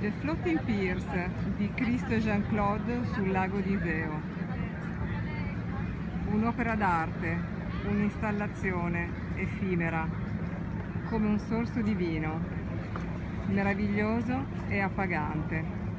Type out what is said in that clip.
The Floating Piers di Cristo Jean-Claude sul lago di Iseo. Un'opera d'arte, un'installazione effimera, come un sorso divino, meraviglioso e appagante.